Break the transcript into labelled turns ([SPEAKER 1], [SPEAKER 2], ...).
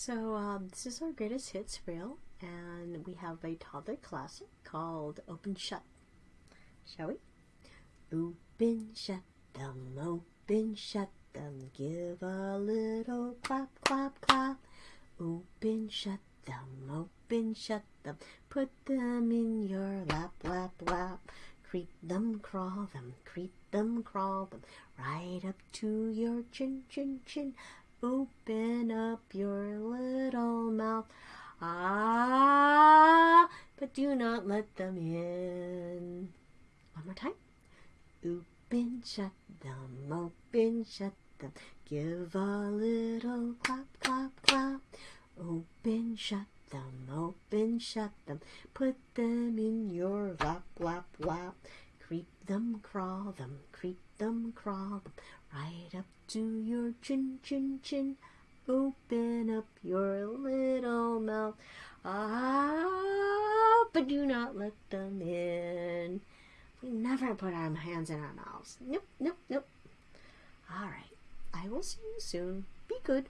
[SPEAKER 1] So um, this is our greatest hits reel, and we have a toddler classic called "Open Shut." Shall we? Open shut them, open shut them, give a little clap, clap, clap. Open shut them, open shut them, put them in your lap, lap, lap. Creep them, crawl them, creep them, crawl them, right up to your chin, chin, chin. Open up your. Ah, but do not let them in. One more time. Open, shut them, open, shut them. Give a little clap, clap, clap. Open, shut them, open, shut them. Put them in your lap, lap, lap. Creep them, crawl them, creep them, crawl them. Right up to your chin, chin, chin. Open up your little Ah, but do not let them in. We never put our hands in our mouths. Nope, nope, nope. All right. I will see you soon. Be good.